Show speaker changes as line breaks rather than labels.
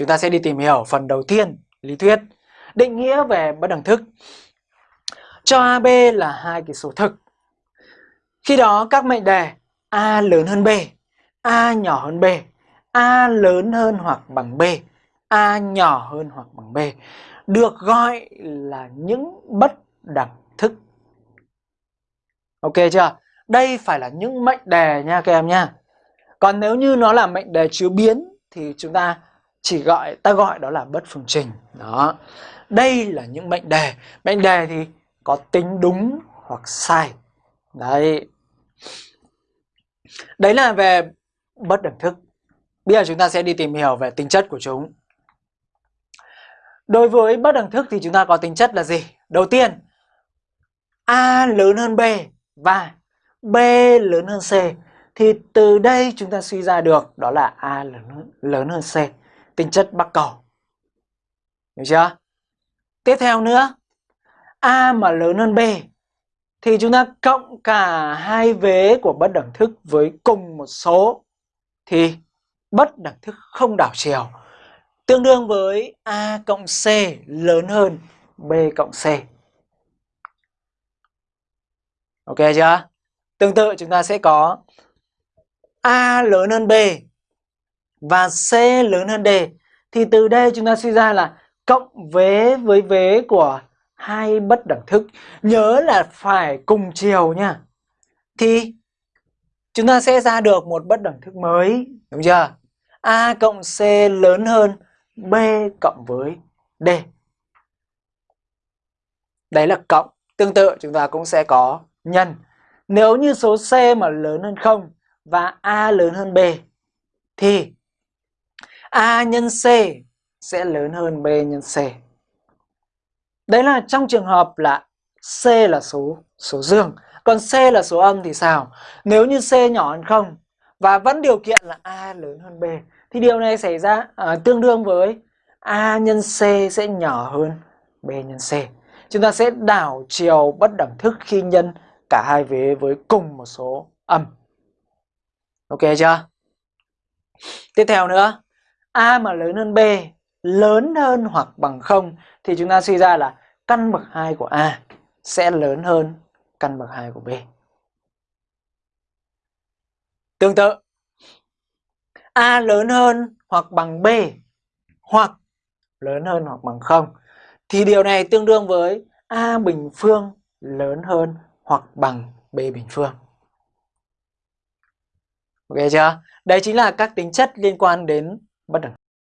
chúng ta sẽ đi tìm hiểu phần đầu tiên, lý thuyết, định nghĩa về bất đẳng thức. Cho AB là hai cái số thực. Khi đó các mệnh đề A lớn hơn B, A nhỏ hơn B, A lớn hơn hoặc bằng B, A nhỏ hơn hoặc bằng B được gọi là những bất đẳng thức. Ok chưa? Đây phải là những mệnh đề nha các em nha. Còn nếu như nó là mệnh đề chứa biến thì chúng ta chỉ gọi ta gọi đó là bất phương trình. Đó. Đây là những mệnh đề. Mệnh đề thì có tính đúng hoặc sai. Đấy. Đấy là về bất đẳng thức. Bây giờ chúng ta sẽ đi tìm hiểu về tính chất của chúng. Đối với bất đẳng thức thì chúng ta có tính chất là gì? Đầu tiên, A lớn hơn B và B lớn hơn C. Thì từ đây chúng ta suy ra được đó là A lớn hơn, lớn hơn C. Tính chất bắc cầu. Hiểu chưa? Tiếp theo nữa, A mà lớn hơn B thì chúng ta cộng cả hai vế của bất đẳng thức với cùng một số thì bất đẳng thức không đảo chiều tương đương với A cộng C lớn hơn B cộng C. Ok chưa? Tương tự chúng ta sẽ có A lớn hơn B và C lớn hơn D. Thì từ đây chúng ta suy ra là cộng vế với vế của hai bất đẳng thức. Nhớ là phải cùng chiều nha. Thì chúng ta sẽ ra được một bất đẳng thức mới. Đúng chưa? A cộng C lớn hơn B cộng với D. Đấy là cộng. Tương tự, chúng ta cũng sẽ có nhân. Nếu như số C mà lớn hơn 0 và A lớn hơn B, thì A nhân C sẽ lớn hơn B nhân C. Đấy là trong trường hợp là C là số số dương, còn C là số âm thì sao? Nếu như C nhỏ hơn 0 và vẫn điều kiện là A lớn hơn B thì điều này xảy ra à, tương đương với A nhân C sẽ nhỏ hơn B nhân C. Chúng ta sẽ đảo chiều bất đẳng thức khi nhân cả hai vế với cùng một số âm. Ok chưa? Tiếp theo nữa, A mà lớn hơn B, lớn hơn hoặc bằng 0 thì chúng ta suy ra là căn bậc 2 của A sẽ lớn hơn căn bậc 2 của B. Tương tự, A lớn hơn hoặc bằng B hoặc lớn hơn hoặc bằng 0 thì điều này tương đương với A bình phương lớn hơn hoặc bằng B bình phương. Ok chưa? Đây chính là các tính chất liên quan đến bất đẳng